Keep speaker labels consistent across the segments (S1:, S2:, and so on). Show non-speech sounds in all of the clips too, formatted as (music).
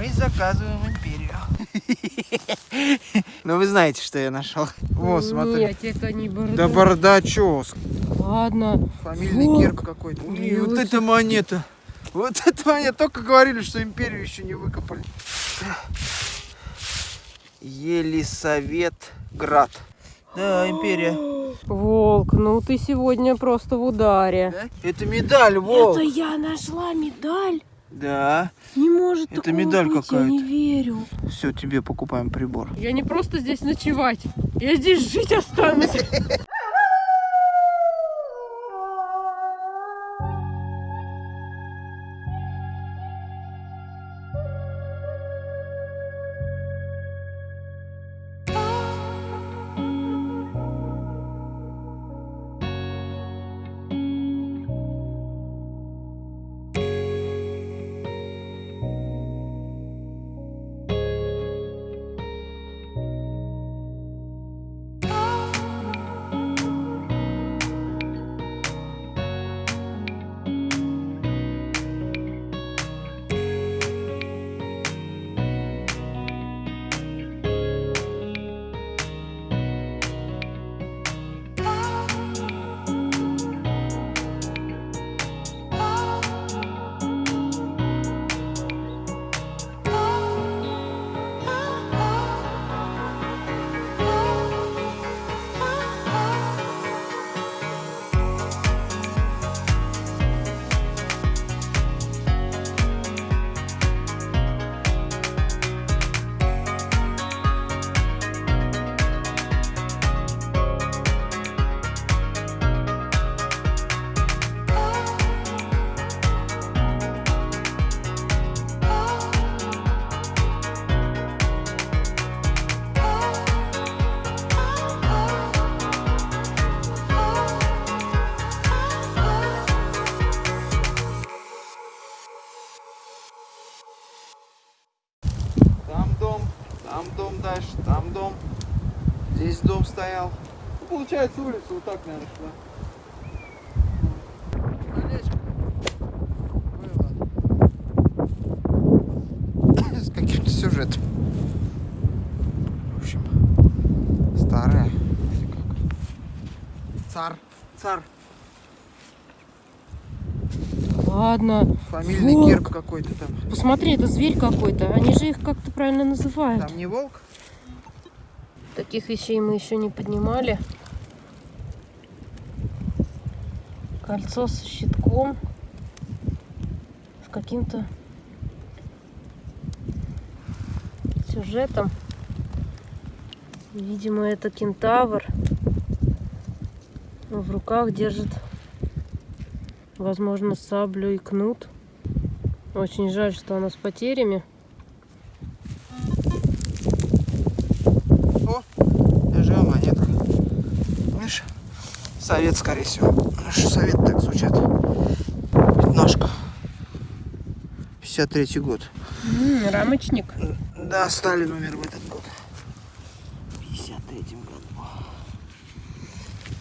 S1: Мы заказываем империю. (laughs) Ну вы знаете, что я нашел. Вот, смотри.
S2: Нет, это не бардак.
S1: Да бардачок.
S2: Ладно.
S1: Фамильный
S2: Вот.
S1: герб какой-то. И вот эта монета. Вот (laughs) эта монета. Только говорили, что империю еще не выкопали. Елисаветград. Да, империя.
S2: Волк, ну ты сегодня просто в ударе.
S1: Да? Это медаль, волк.
S2: Это я нашла медаль.
S1: Да.
S2: Не может
S1: Это
S2: такого
S1: медаль
S2: быть, я не
S1: какая-то.
S2: верю.
S1: Все, тебе покупаем прибор.
S2: Я не просто здесь ночевать, я здесь жить останусь.
S1: Получается улица вот так, наверное, шла. С каким-то сюжетом. В общем, старая. или как. Цар. Цар.
S2: Ладно.
S1: Фамильный
S2: Волк.
S1: герб какой-то там.
S2: Посмотри, это зверь какой-то. Они же их как-то правильно называют.
S1: Там не волк?
S2: Таких вещей мы еще не поднимали. Кольцо со щитком. С каким-то сюжетом. Видимо, это кентавр. В руках держит, возможно, саблю и кнут. Очень жаль, что она с потерями.
S1: О, даже монетка. Видишь? Совет, скорее всего. Наши совет так звучат. Пятнашка. 53 год.
S2: М, рамочник.
S1: Да, Сталин умер в этот год. В 53 году.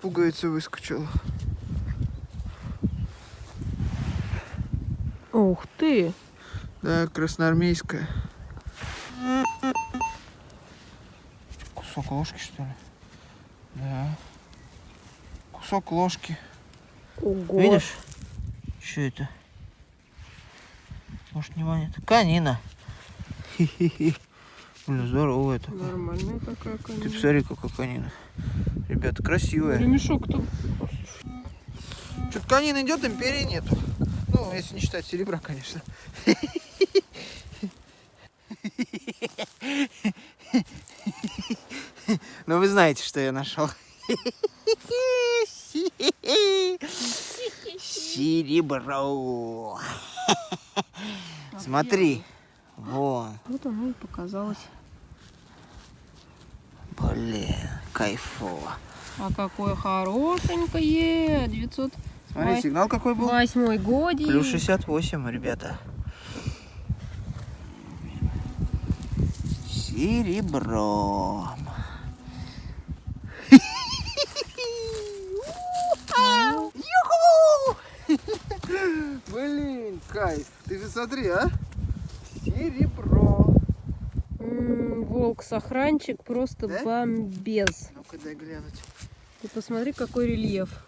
S1: Пуговица выскочила.
S2: Ух ты!
S1: Да, красноармейская. Кусок ложки, что ли? Да. Кусок ложки.
S2: Ого!
S1: Видишь? Что это? Может не монета? Канина. Блин, здорово это.
S2: Нормальная такая,
S1: Ты
S2: конечно.
S1: посмотри, какая канина. Ребята, красивая.
S2: Ремешок-то
S1: Что-то канин идет, империи нету. Ну, если не считать серебра, конечно. (laughs) Но вы знаете, что я нашел. (laughs) Серебро. Смотри. Вон.
S2: Вот оно и показалось.
S1: Блин, кайфово.
S2: А какое хорошенькое! 908
S1: Смотри, сигнал какой был?
S2: годик.
S1: Плюс 68, ребята. Серебром. Блин, кайф. Ты же смотри, а? Серебро.
S2: волк-сохранчик просто
S1: Да?
S2: бомбез.
S1: Ну-ка дай глянуть.
S2: Ты посмотри, какой рельеф.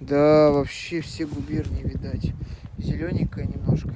S1: Да, вообще все губернии, видать. Зелененькая немножко.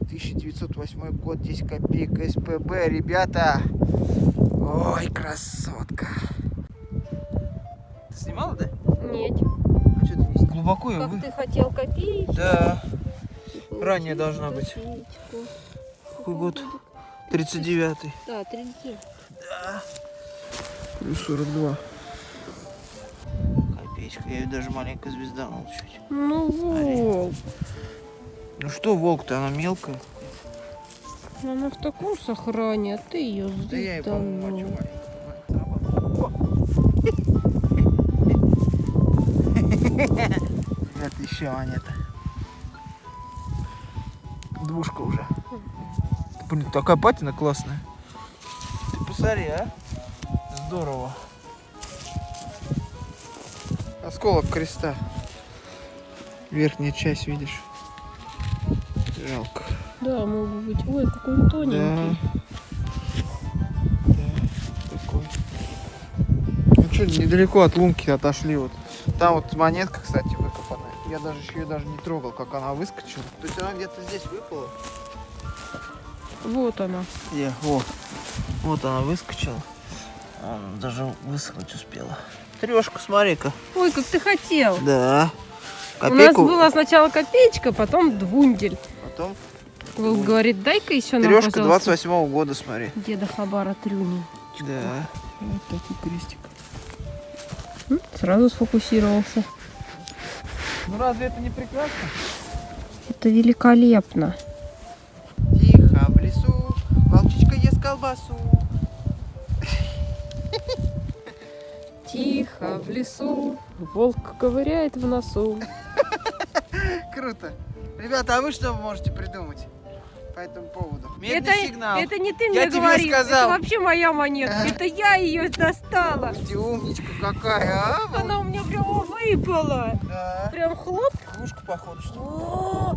S1: 1908 год, 10 копеек СПБ, ребята. Ой, красотка. Ты снимала, да?
S2: Нет.
S1: Что ты не снимала? Глубоко я
S2: Как
S1: вы...
S2: ты хотел копеечку?
S1: Да. ранее должна быть. Какой год? 39-й.
S2: Да, 30.
S1: Да. Плюс 42. Копеечка. Я ее даже маленькая звезда чуть.
S2: Ну, волк.
S1: Ну что волк-то, она мелкая.
S2: Она в таком сохране, а ты ее
S1: Да я и по-моему Это еще монета. Двушка уже. Блин, такая патина классная. Ты посмотри, а? Здорово. Осколок креста. Верхняя часть, видишь? Жалко.
S2: Да, мог бы быть. Ой, какой он
S1: Да.
S2: тоненький.
S1: Да, такой. Ну что, недалеко от лунки отошли вот. Там вот монетка, кстати, выкопанная. Я даже еще ее даже не трогал, как она выскочила. То есть она где-то здесь выпала.
S2: Вот она.
S1: Где? Во. Вот она выскочила. Он даже высохнуть успела. Трешка, смотри-ка.
S2: Ой, как ты хотел.
S1: Да.
S2: У нас
S1: Копейку.
S2: была сначала копеечка, потом двундель.
S1: Потом
S2: Волк говорит, дай-ка еще нам,
S1: трешка
S2: пожалуйста,
S1: 28 года, смотри.
S2: деда Хабара трюни.
S1: Да. Вот такой крестик.
S2: Сразу сфокусировался.
S1: Ну разве это не прекрасно?
S2: Это великолепно.
S1: Тихо в лесу, волчичка ест колбасу.
S2: Тихо в лесу, волк ковыряет в носу. (laughs)
S1: Круто. Ребята, а вы что можете придумать по этому поводу? Медный
S2: это,
S1: сигнал.
S2: это не ты
S1: Я
S2: мне говоришь,
S1: сказал.
S2: это вообще моя монетка.
S1: Ага.
S2: Это я ее достала.
S1: Ты умничка какая, а?
S2: Она у меня прямо выпала.
S1: Да.
S2: Прям хлоп.
S1: Кружка, походу, что?
S2: О,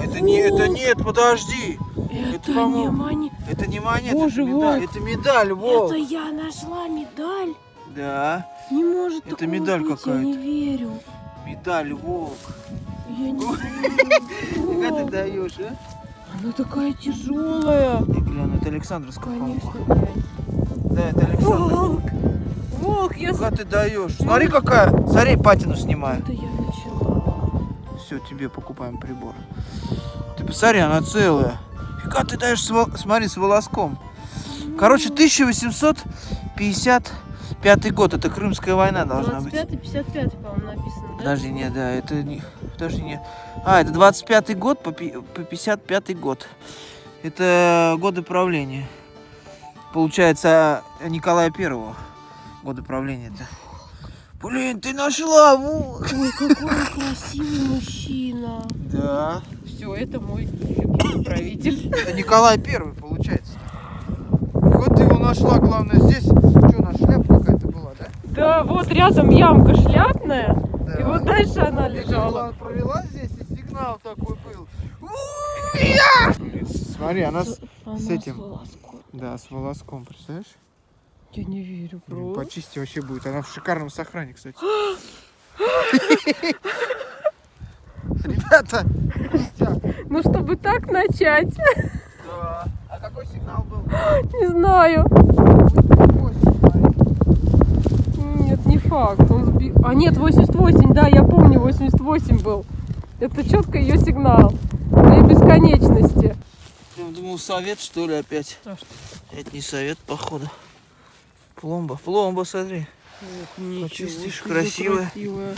S1: Это не, это нет, подожди.
S2: Это не
S1: по-моему,
S2: монета.
S1: Это не монета,
S2: Боже,
S1: это медаль.
S2: волк.
S1: Это медаль, волк.
S2: Это я нашла медаль.
S1: Да,
S2: Не может
S1: Это медаль
S2: быть, Я не
S1: какая-то.
S2: верю.
S1: медаль, волк.
S2: Я не (laughs)
S1: Как ты
S2: верю.
S1: даешь, а?
S2: Она такая тяжелая.
S1: Я гляну, это Александровская
S2: Конечно,
S1: палка. Да, это Александр.
S2: Волк. Волк, я...
S1: Как ты даешь? Смотри, какая. Смотри, патину снимаю.
S2: Это я начала.
S1: Все, тебе покупаем прибор. Ты посмотри, она целая. Фига ты даешь, смотри, с волоском. Короче, 1855 год. Это Крымская война должна быть.
S2: 25-55, по-моему, написано, да?
S1: Подожди, не, да, это не... Подожди, не... А, это 25 год по, по 55 год. Это годы правления. Получается, Николая Первого. Годы правления это. Блин, ты нашла!
S2: Ой, какой красивый мужчина.
S1: Да.
S2: Все, это мой любимый правитель.
S1: Это Николай Первый, получается. Вот ты его нашла, главное, здесь. Что, у нас шляпа какая-то была, да?
S2: Вот рядом ямка шляпная.
S1: Да.
S2: И вот дальше она лежала.
S1: была- провела здесь, и сигнал такой был. Смотри, она с...
S2: Она
S1: с этим.
S2: волоском.
S1: Да, с волоском, представляешь?
S2: Я не верю, бро.
S1: Почисти вообще будет. Она в шикарном сохране, кстати. (gasps) Ребята.
S2: Ну, чтобы так начать,
S1: Да. А какой сигнал был? (gasps)
S2: не знаю.
S1: Восемь, смотри.
S2: Нет, не факт. Он сби- А нет, 88, да, я помню, 88 был. Это четко ее сигнал. Для бесконечности.
S1: Я думал, совет, что ли, опять?
S2: А что?
S1: Это не совет, походу. Пломба. Пломба, смотри.
S2: Ничего
S1: Почистишь, красивая.
S2: красивая.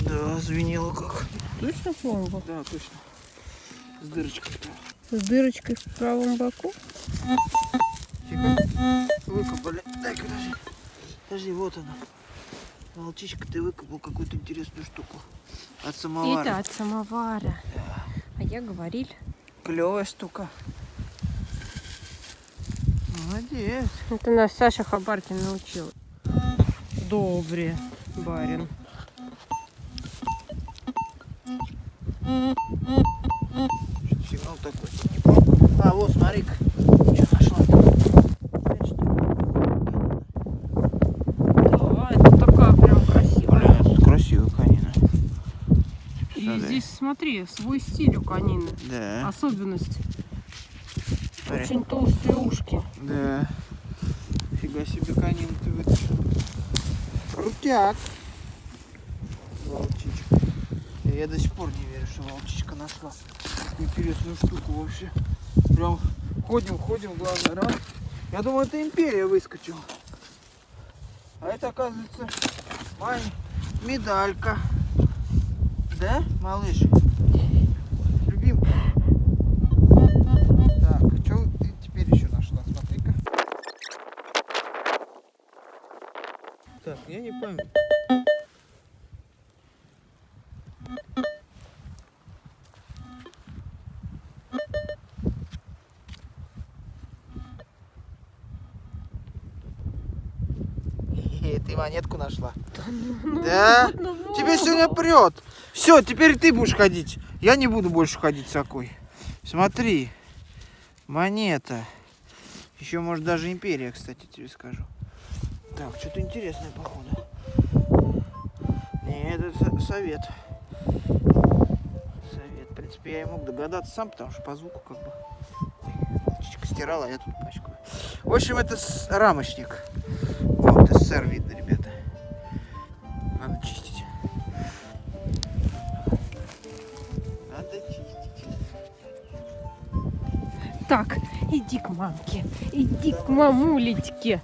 S1: Да, звенело как.
S2: Точно пломба?
S1: Да, точно. С дырочкой.
S2: С дырочкой в правом боку?
S1: Тихо. Выкопали. Дай-ка, подожди. Подожди, вот она. Волчичка, ты выкопал какую-то интересную штуку. От самовара.
S2: Это от самовара. А я говорил.
S1: Клевая штука. Молодец.
S2: Это нас Саша Хабаркин научил. Добре, барин.
S1: Что сигнал такой? А, вот, смотри-ка. Что нашла?
S2: Смотри, свой стиль у конины.
S1: Да.
S2: Особенность.
S1: Смотри.
S2: Очень толстые ушки.
S1: Да. Фига себе конин ты вытащил. Крутяк. Волчичка. Я до сих пор не верю, что волчичка нашла интересную штуку вообще. Прям ходим, ходим, главное, раз. Я думал, это империя выскочила. А это, оказывается, моя медалька. Да, малыш? Любимка. Так, что ты теперь еще нашла? Смотри-ка. Так, я не пойму. (laughs) Ты монетку нашла? Да?
S2: Ну,
S1: Тебе сегодня прет. Все, теперь ты будешь ходить. Я не буду больше ходить с такой. Смотри. Монета. Еще, может, даже империя, кстати, тебе скажу. Так, что-то интересное, походу. Нет, это со- совет. Совет. В принципе, я и мог догадаться сам, потому что по звуку как бы... Волчичка стирала, а я тут пачкаю. В общем, это рамочник. Вот, СССР видно, ребята.
S2: Так, иди к мамке. Иди к мамулечке.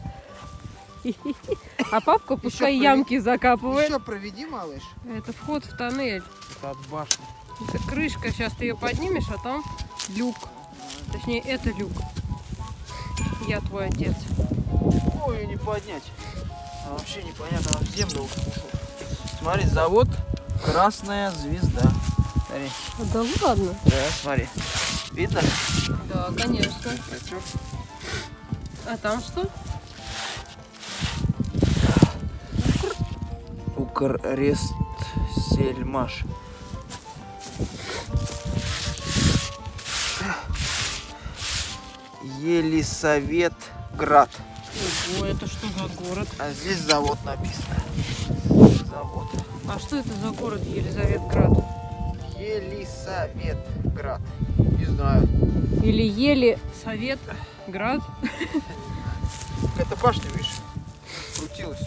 S2: А папка пускай
S1: прови-
S2: ямки закапывает.
S1: Еще проведи, малыш.
S2: Это вход в тоннель.
S1: Это от башни.
S2: Это крышка, сейчас ты ее поднимешь, а там люк. Точнее, это люк. Я твой отец.
S1: Ой, не поднять. А вообще непонятно, она в землю ушел. Смотри, завод Красная Звезда. Смотри.
S2: Да ладно.
S1: Да, смотри. Видно?
S2: Да, конечно.
S1: А?
S2: А там что?
S1: Укррест Сельмаш. Елисаветград.
S2: Ого, это что за город?
S1: А здесь завод написано. Завод.
S2: А что это за город Елизаветград?
S1: Елисаветград. Не знаю.
S2: Или Ели Совет Град? (laughs)
S1: Это башня, видишь, крутилась.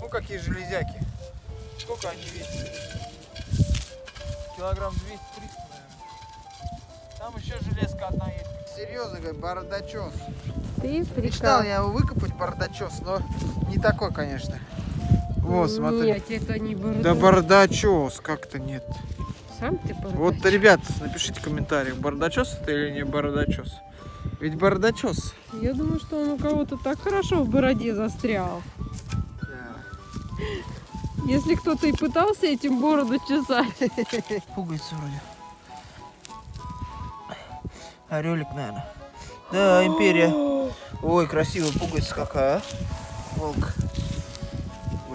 S1: Ну, какие железяки. Сколько они весят? Килограмм 200-300, наверное. Там еще железка одна есть. Серьезно, говорю, бардачос.
S2: Ты
S1: Мечтал я его выкопать, бардачос, но не такой, конечно. Вот, смотри.
S2: Нет, это не борода.
S1: Да бардачос, как-то нет.
S2: Сам ты бородач.
S1: Вот, ребят, напишите в комментариях, бардачос это или не бардачос. Ведь бардачос.
S2: Я думаю, что он у кого-то так хорошо в бороде застрял. Если кто-то и пытался этим бороду чесать. (laughs)
S1: Пугается вроде. Орелик, наверное. Да, империя. Ой, красивая пуговица какая, а? Волк.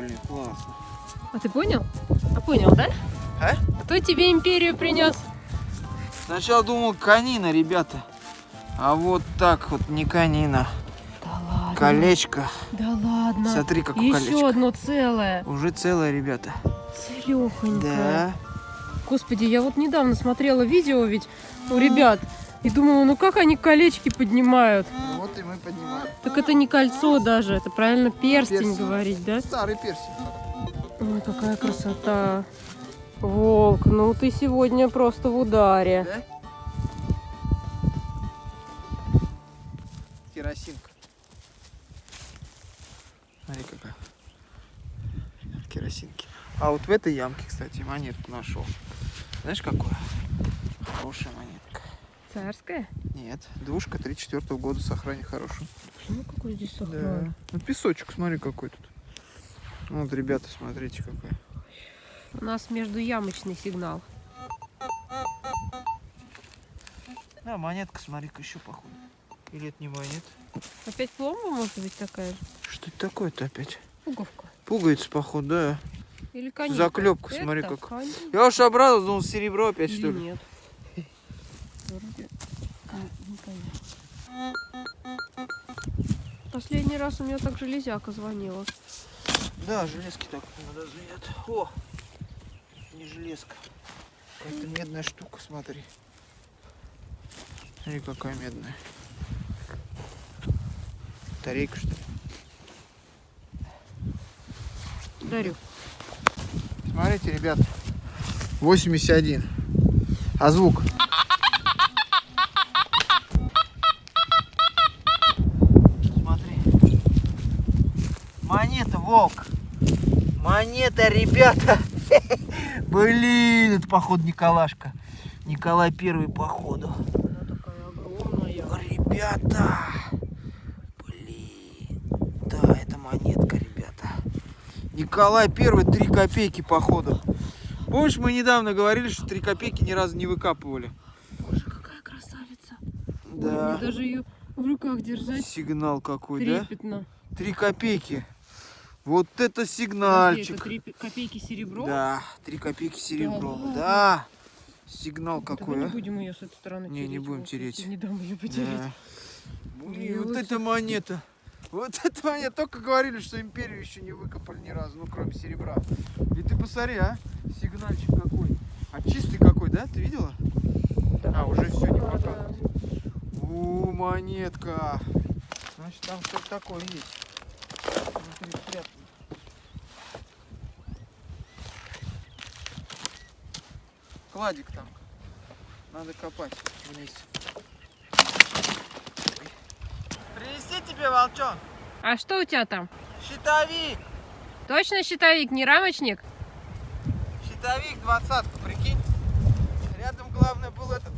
S1: Блин, классно.
S2: А ты понял? А понял, да?
S1: А?
S2: Кто тебе империю принес?
S1: Сначала думал канина, ребята. А вот так вот не канина.
S2: Да ладно.
S1: Колечко.
S2: Да ладно.
S1: Смотри, какое
S2: Еще
S1: колечко.
S2: одно целое.
S1: Уже целое, ребята.
S2: Целехонькое.
S1: Да.
S2: Господи, я вот недавно смотрела видео ведь у ребят. И думала, ну как они колечки поднимают? Так это не кольцо даже, это правильно перстень,
S1: Перстень.
S2: говорить, да?
S1: Старый персик.
S2: Ой, какая красота. Волк, ну ты сегодня просто в ударе.
S1: Да? Керосинка. Смотри какая. Керосинки. А вот в этой ямке, кстати, монетку нашел. Знаешь, какую? Хорошая монетка.
S2: Царская?
S1: Нет, двушка 34 года сохрани хорошую.
S2: Ну какой здесь сохран?
S1: Ну песочек, смотри какой тут. Вот, ребята, смотрите какой.
S2: У нас между ямочный сигнал.
S1: А, монетка, смотри-ка, еще походу. Или это не монета?
S2: Опять пломба может быть такая же?
S1: Что это такое-то опять?
S2: Пуговка.
S1: Пуговица, походу, да.
S2: Или конька.
S1: Заклепка,
S2: Это
S1: смотри как.
S2: конька
S1: Я уж обрадовался, думал, серебро опять,
S2: или
S1: что ли.
S2: нет? Последний раз у меня так железяка звонила.
S1: Да, железки так надо звенят. О! Не железка. Какая-то медная штука, смотри. Смотри, какая медная. Тарейка, что ли?
S2: Дарю.
S1: Смотрите, ребят. 81. А звук? Смотри. Монета, волк. Монета, ребята. (laughs) Блин, это походу Николашка. Николай Первый походу. Ребята. Блин. Да, это монетка, ребята. Николай Первый, 3 копейки походу. Помнишь, мы недавно говорили, что 3 копейки ни разу не выкапывали?
S2: Боже, какая красавица. Ой,
S1: Да.
S2: мне даже ее в руках держать
S1: Сигнал какой, да?
S2: трепетно.
S1: Три копейки. Вот это сигнальчик.
S2: это три пи- копейки серебро?
S1: Да, три копейки серебро.
S2: ладно?
S1: Да. Сигнал
S2: Давай
S1: какой,
S2: не
S1: а?
S2: будем ее с этой стороны
S1: Не, не
S2: тереть,
S1: будем
S2: вот,
S1: тереть.
S2: Не дам ее потереть.
S1: Да. Блин, вот эта монета. Вот (laughs) эта монета. Только говорили, что империю еще не выкопали ни разу, ну кроме серебра. И ты посмотри, а? Сигнальчик какой. А чистый какой, да? Ты видела? А, уже все, не
S2: Да,
S1: показывает. У, монетка. Значит, там что-то такое есть. Внутри спрятано. Кладик там. Надо копать вниз. Принести тебе, волчон?
S2: А что у тебя там?
S1: Щитовик!
S2: Точно щитовик, не рамочник?
S1: Щитовик двадцатку, прикинь. Рядом главное был этот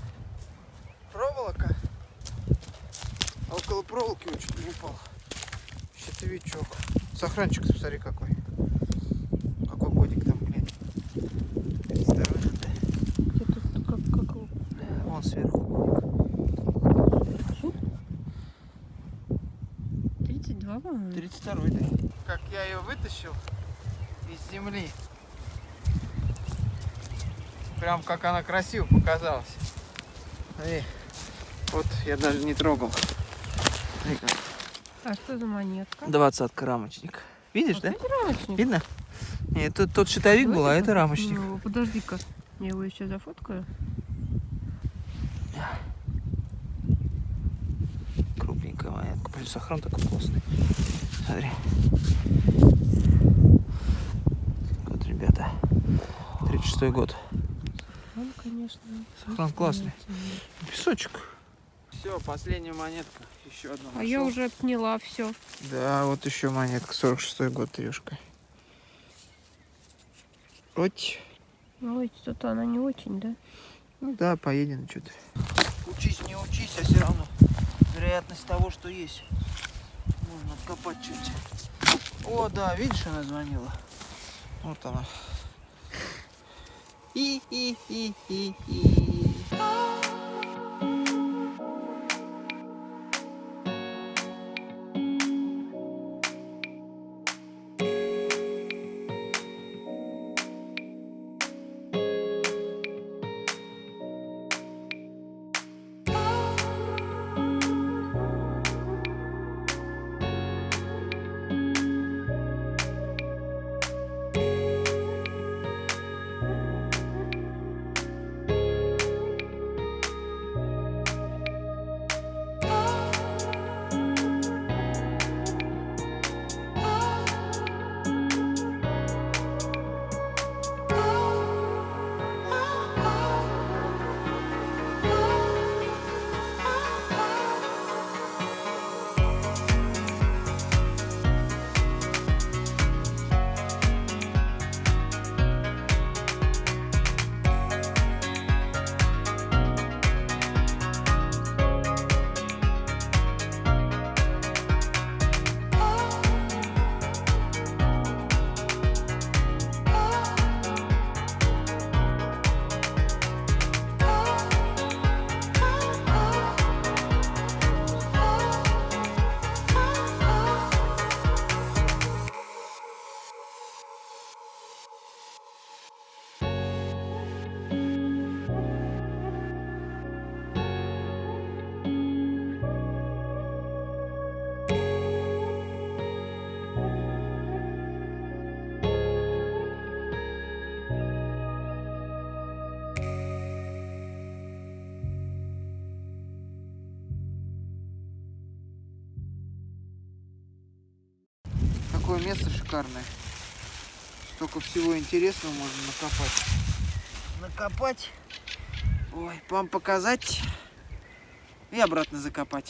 S1: проволока. А около проволоки он чуть не упал. Щитовичок. Сохранчик, посмотри какой. Какой годик там, блин. 32 надо.
S2: Где-то как, как...
S1: Вон сверху.
S2: 32, по-моему.
S1: 32 да. Как я ее вытащил из земли. Прям как она красиво показалась. Смотри. Вот я даже не трогал. Смотри как.
S2: А что за монетка?
S1: Двадцатка рамочник. Видишь, да?
S2: Вот это рамочник.
S1: Видно? Нет, тут тот щитовик был, а это рамочник.
S2: Ну, подожди-ка, я его еще зафоткаю.
S1: Крупненькая монетка. Блин, сохран такой классный. Смотри. Вот, ребята. 36 год.
S2: Он, конечно.
S1: Сохран классный. Песочек. Все, последняя монетка. Еще одна.
S2: А я уже отняла все.
S1: Да, вот еще монетка. 46 год, трешка. Ой.
S2: Ой, что-то она не очень, да?
S1: Ну да, поедем что-то. Учись, не учись, а все равно вероятность того, что есть. Можно откопать чуть. О, да, видишь, она звонила. Вот она. И, место шикарное. Столько всего интересного можно накопать. Накопать. Ой, вам показать и обратно закопать.